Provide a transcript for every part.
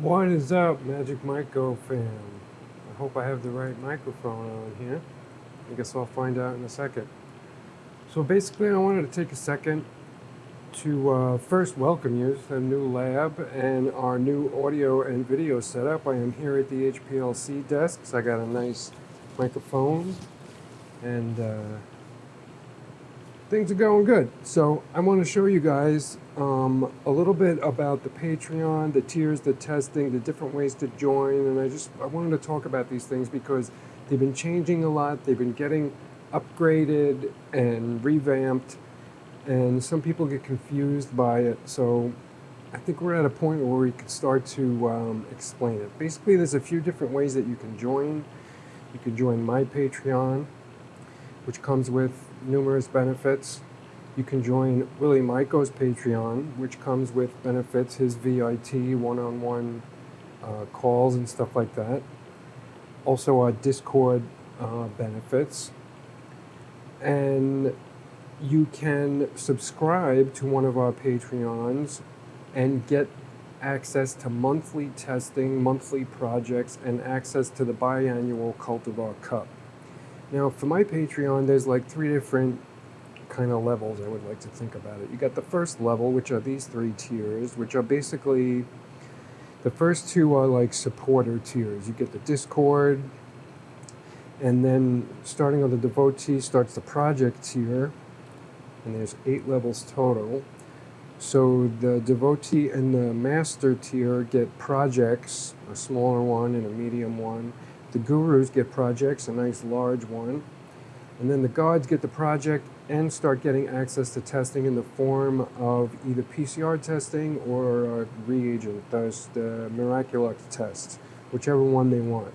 What is up, Magic Myco fam? I hope I have the right microphone on here. I guess I'll find out in a second. So basically, I wanted to take a second to uh, first welcome you to the new lab and our new audio and video setup. I am here at the HPLC desks. I got a nice microphone and uh, things are going good. So I want to show you guys um, a little bit about the Patreon, the tiers, the testing, the different ways to join, and I just I wanted to talk about these things because they've been changing a lot. They've been getting upgraded and revamped, and some people get confused by it. So I think we're at a point where we can start to um, explain it. Basically, there's a few different ways that you can join. You can join my Patreon, which comes with numerous benefits. You can join Willie Maiko's Patreon, which comes with benefits, his VIT, one-on-one uh, calls and stuff like that. Also our Discord uh, benefits. And you can subscribe to one of our Patreons and get access to monthly testing, monthly projects, and access to the biannual Cultivar Cup. Now, for my Patreon, there's like three different kind of levels I would like to think about it. You got the first level, which are these three tiers, which are basically the first two are like supporter tiers. You get the Discord, and then starting on the devotee starts the project tier, and there's eight levels total. So the devotee and the master tier get projects, a smaller one and a medium one. The gurus get projects, a nice large one. And then the gods get the project and start getting access to testing in the form of either PCR testing or a reagent, those the Miraculix tests, whichever one they want.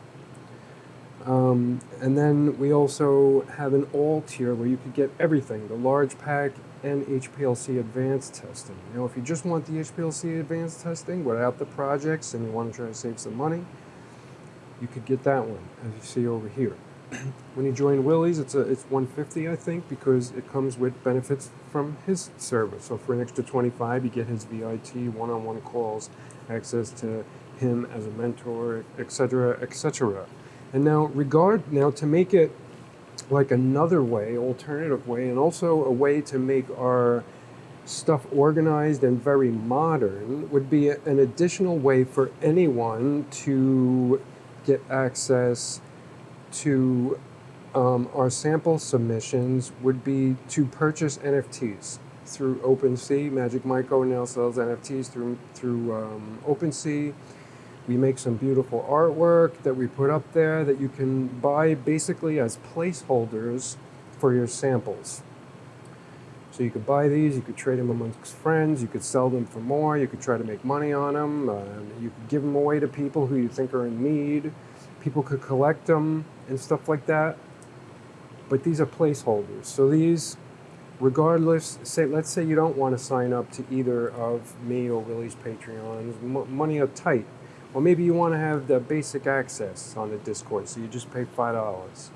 Um, and then we also have an all tier where you could get everything, the large pack and HPLC advanced testing. Now, if you just want the HPLC advanced testing without the projects and you want to try to save some money, you could get that one, as you see over here. when you join Willie's, it's a it's 150 I think because it comes with benefits from his service. So for an extra 25, you get his VIT one-on-one calls, access to him as a mentor, etc., etc. And now regard now to make it like another way, alternative way, and also a way to make our stuff organized and very modern would be an additional way for anyone to get access to um, our sample submissions would be to purchase NFTs through OpenSea. Magic Myco now sells NFTs through through um, OpenSea. We make some beautiful artwork that we put up there that you can buy basically as placeholders for your samples. So you could buy these, you could trade them amongst friends, you could sell them for more, you could try to make money on them, uh, you could give them away to people who you think are in need people could collect them and stuff like that. But these are placeholders. So these, regardless, say let's say you don't want to sign up to either of me or Willie's Patreons, M money are tight. Or maybe you want to have the basic access on the Discord, so you just pay $5.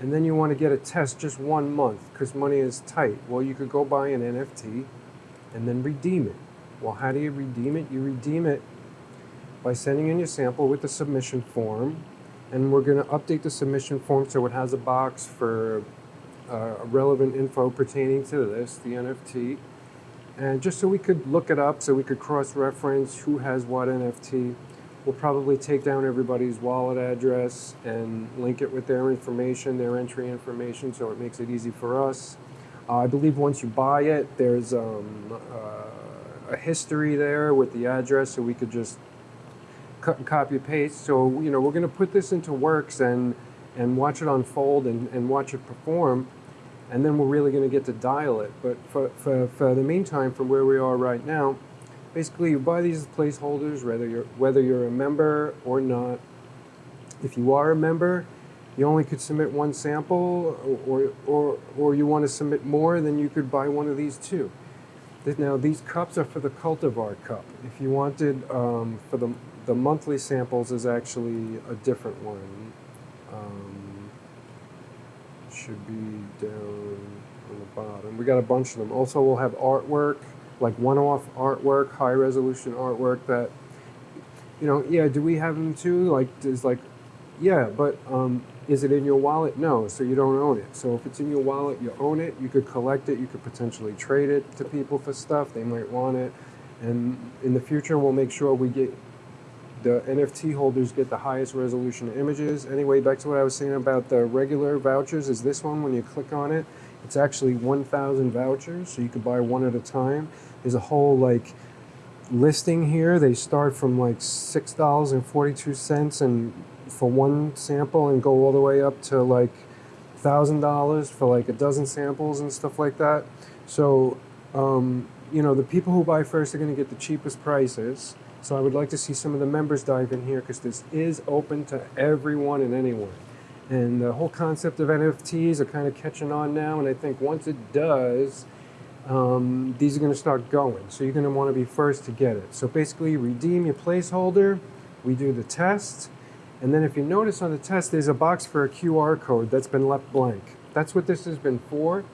And then you want to get a test just one month because money is tight. Well, you could go buy an NFT and then redeem it. Well, how do you redeem it? You redeem it by sending in your sample with the submission form. And we're going to update the submission form so it has a box for uh, relevant info pertaining to this, the NFT. And just so we could look it up, so we could cross-reference who has what NFT. We'll probably take down everybody's wallet address and link it with their information, their entry information, so it makes it easy for us. Uh, I believe once you buy it, there's um, uh, a history there with the address, so we could just cut and copy paste. So, you know, we're going to put this into works and, and watch it unfold and, and watch it perform. And then we're really going to get to dial it. But for, for, for the meantime, from where we are right now, basically you buy these placeholders, whether you're, whether you're a member or not. If you are a member, you only could submit one sample or, or, or you want to submit more, then you could buy one of these too. Now these cups are for the cultivar cup. If you wanted um, for the the monthly samples is actually a different one. Um, should be down on the bottom. We got a bunch of them. Also, we'll have artwork, like one-off artwork, high-resolution artwork that you know, yeah, do we have them too? Like, is like, yeah, but um, is it in your wallet? No, so you don't own it. So if it's in your wallet, you own it. You could collect it. You could potentially trade it to people for stuff. They might want it. And in the future, we'll make sure we get the NFT holders get the highest resolution images. Anyway, back to what I was saying about the regular vouchers is this one, when you click on it, it's actually 1,000 vouchers, so you could buy one at a time. There's a whole like listing here. They start from like $6.42 and for one sample and go all the way up to like $1,000 for like a dozen samples and stuff like that. So, um, you know, the people who buy first are going to get the cheapest prices. So I would like to see some of the members dive in here because this is open to everyone and anyone. And the whole concept of NFTs are kind of catching on now. And I think once it does, um, these are going to start going. So you're going to want to be first to get it. So basically, redeem your placeholder. We do the test. And then if you notice on the test, there's a box for a QR code that's been left blank. That's what this has been for.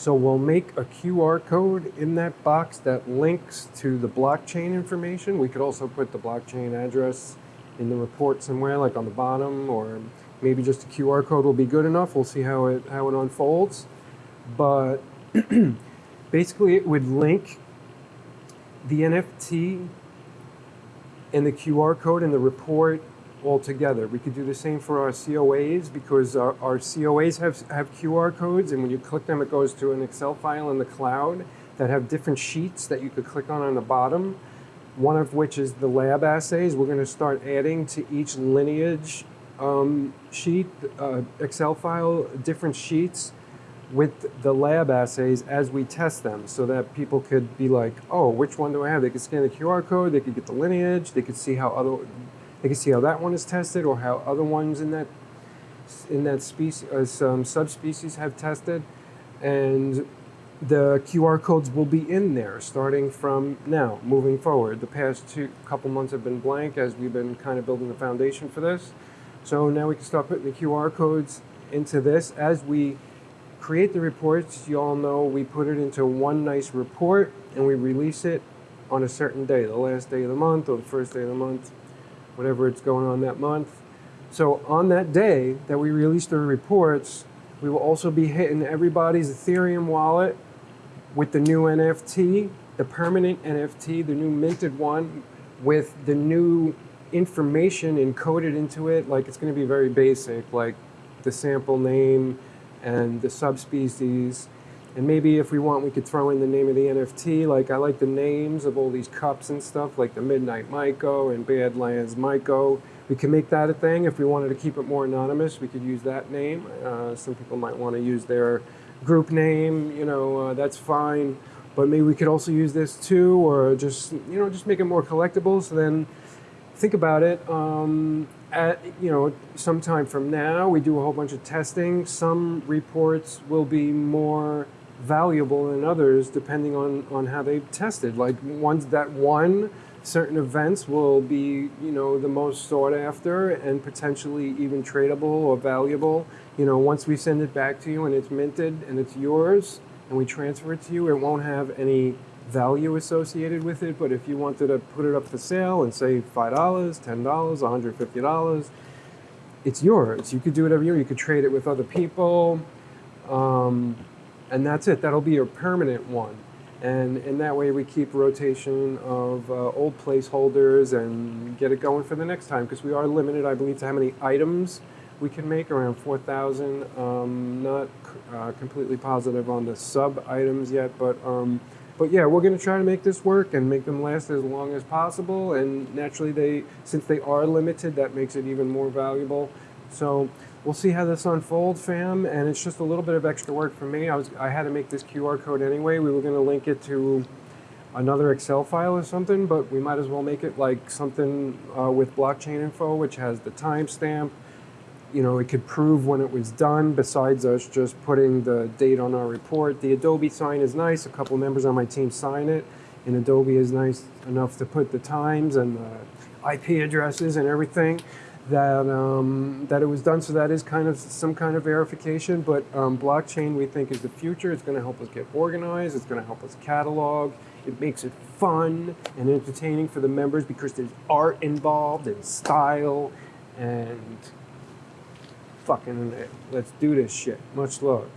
So we'll make a QR code in that box that links to the blockchain information. We could also put the blockchain address in the report somewhere, like on the bottom, or maybe just a QR code will be good enough. We'll see how it how it unfolds. But basically, it would link the NFT and the QR code in the report altogether. We could do the same for our COAs because our, our COAs have, have QR codes and when you click them it goes to an Excel file in the cloud that have different sheets that you could click on on the bottom. One of which is the lab assays. We're going to start adding to each lineage um, sheet, uh, Excel file, different sheets with the lab assays as we test them so that people could be like, oh, which one do I have? They could scan the QR code, they could get the lineage, they could see how other they can see how that one is tested or how other ones in that in that species, uh, some subspecies have tested, and the QR codes will be in there starting from now, moving forward. The past two couple months have been blank as we've been kind of building the foundation for this. So now we can start putting the QR codes into this. As we create the reports, you all know we put it into one nice report and we release it on a certain day, the last day of the month or the first day of the month whatever it's going on that month. So on that day that we release the reports, we will also be hitting everybody's Ethereum wallet with the new NFT, the permanent NFT, the new minted one with the new information encoded into it. Like it's going to be very basic, like the sample name and the subspecies and maybe if we want, we could throw in the name of the NFT. Like I like the names of all these cups and stuff, like the Midnight Myco and Badlands Myco. We can make that a thing. If we wanted to keep it more anonymous, we could use that name. Uh, some people might want to use their group name, you know, uh, that's fine. But maybe we could also use this too, or just, you know, just make it more collectible. So then think about it. Um, at, you know, sometime from now, we do a whole bunch of testing. Some reports will be more valuable than others depending on, on how they've tested. Like ones that won certain events will be, you know, the most sought after and potentially even tradable or valuable. You know, once we send it back to you and it's minted and it's yours and we transfer it to you, it won't have any value associated with it. But if you wanted to put it up for sale and say $5, $10, $150, it's yours. You could do whatever you want. You could trade it with other people. Um, and that's it. That'll be your permanent one. And in that way, we keep rotation of uh, old placeholders and get it going for the next time because we are limited, I believe, to how many items we can make around 4,000. Um, not uh, completely positive on the sub items yet, but um, but yeah, we're going to try to make this work and make them last as long as possible. And naturally, they since they are limited, that makes it even more valuable. So we'll see how this unfolds, fam. And it's just a little bit of extra work for me. I was I had to make this QR code anyway. We were going to link it to another Excel file or something, but we might as well make it like something uh, with blockchain info, which has the timestamp. You know, it could prove when it was done besides us just putting the date on our report. The Adobe sign is nice. A couple members on my team sign it. And Adobe is nice enough to put the times and the IP addresses and everything. That um, that it was done. So that is kind of some kind of verification. But um, blockchain, we think, is the future. It's going to help us get organized. It's going to help us catalog. It makes it fun and entertaining for the members because there's art involved and style and fucking let's do this shit. Much love.